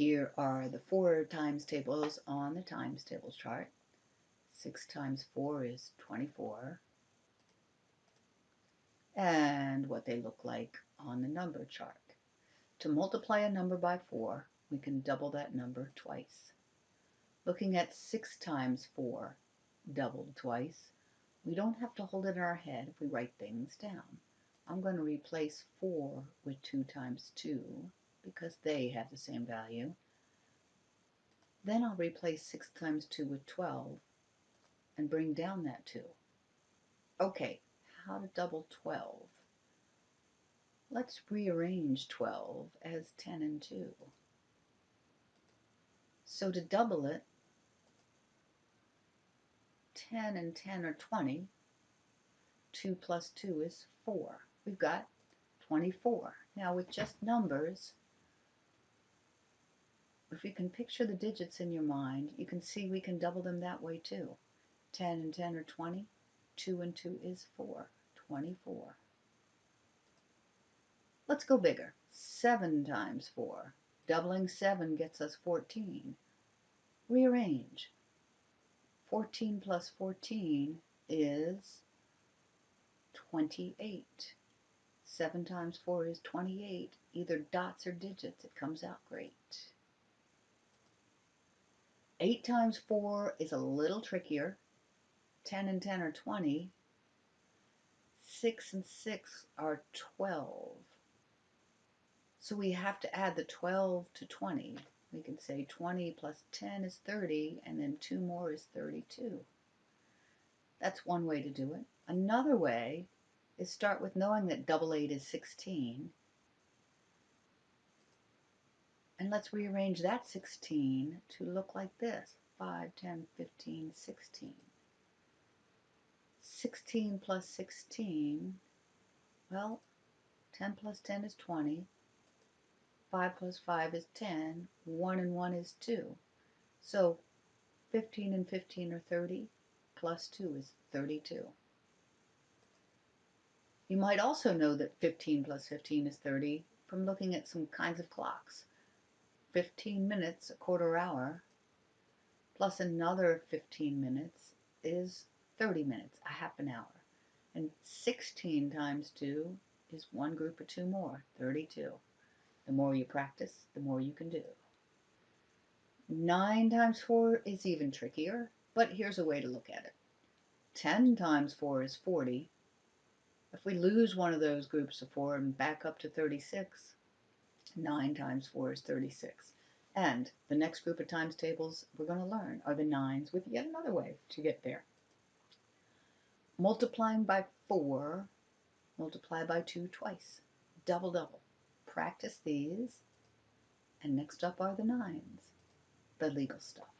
Here are the four times tables on the times tables chart. 6 times 4 is 24. And what they look like on the number chart. To multiply a number by 4, we can double that number twice. Looking at 6 times 4 doubled twice, we don't have to hold it in our head if we write things down. I'm going to replace 4 with 2 times 2 because they have the same value. Then I'll replace 6 times 2 with 12 and bring down that 2. Okay, how to double 12? Let's rearrange 12 as 10 and 2. So to double it, 10 and 10 are 20. 2 plus 2 is 4. We've got 24. Now with just numbers, if you can picture the digits in your mind, you can see we can double them that way too. 10 and 10 are 20. 2 and 2 is 4. 24. Let's go bigger. 7 times 4. Doubling 7 gets us 14. Rearrange. 14 plus 14 is 28. 7 times 4 is 28. Either dots or digits, it comes out great. 8 times 4 is a little trickier. 10 and 10 are 20. 6 and 6 are 12. So we have to add the 12 to 20. We can say 20 plus 10 is 30, and then 2 more is 32. That's one way to do it. Another way is start with knowing that double 8 is 16. And let's rearrange that 16 to look like this. 5, 10, 15, 16. 16 plus 16, well, 10 plus 10 is 20. 5 plus 5 is 10. 1 and 1 is 2. So 15 and 15 are 30, plus 2 is 32. You might also know that 15 plus 15 is 30 from looking at some kinds of clocks. 15 minutes, a quarter hour, plus another 15 minutes is 30 minutes, a half an hour. And 16 times 2 is one group of two more, 32. The more you practice, the more you can do. 9 times 4 is even trickier, but here's a way to look at it. 10 times 4 is 40. If we lose one of those groups of 4 and back up to 36, 9 times 4 is 36. And the next group of times tables we're going to learn are the 9s with yet another way to get there. Multiplying by 4, multiply by 2 twice. Double, double. Practice these. And next up are the 9s, the legal stuff.